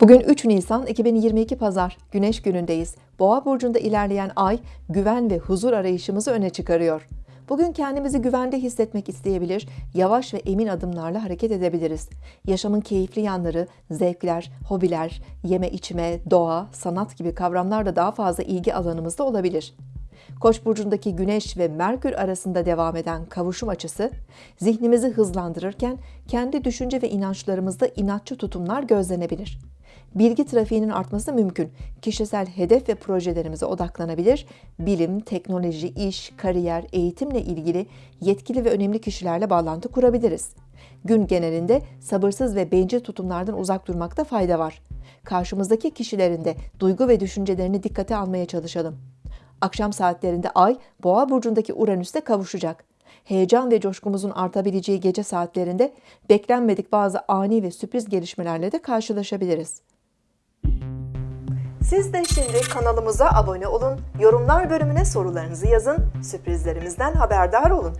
Bugün 3 Nisan 2022 Pazar, Güneş günündeyiz. Boğa burcunda ilerleyen ay güven ve huzur arayışımızı öne çıkarıyor. Bugün kendimizi güvende hissetmek isteyebilir, yavaş ve emin adımlarla hareket edebiliriz. Yaşamın keyifli yanları, zevkler, hobiler, yeme içme, doğa, sanat gibi kavramlar da daha fazla ilgi alanımızda olabilir. Koç burcundaki Güneş ve Merkür arasında devam eden kavuşum açısı zihnimizi hızlandırırken kendi düşünce ve inançlarımızda inatçı tutumlar gözlenebilir. Bilgi trafiğinin artması mümkün. Kişisel hedef ve projelerimize odaklanabilir. Bilim, teknoloji, iş, kariyer, eğitimle ilgili yetkili ve önemli kişilerle bağlantı kurabiliriz. Gün genelinde sabırsız ve bencil tutumlardan uzak durmakta fayda var. Karşımızdaki kişilerin de duygu ve düşüncelerini dikkate almaya çalışalım. Akşam saatlerinde Ay, Boğa burcundaki Uranüs'te kavuşacak. Heyecan ve coşkumuzun artabileceği gece saatlerinde beklenmedik bazı ani ve sürpriz gelişmelerle de karşılaşabiliriz. Siz de şimdi kanalımıza abone olun, yorumlar bölümüne sorularınızı yazın, sürprizlerimizden haberdar olun.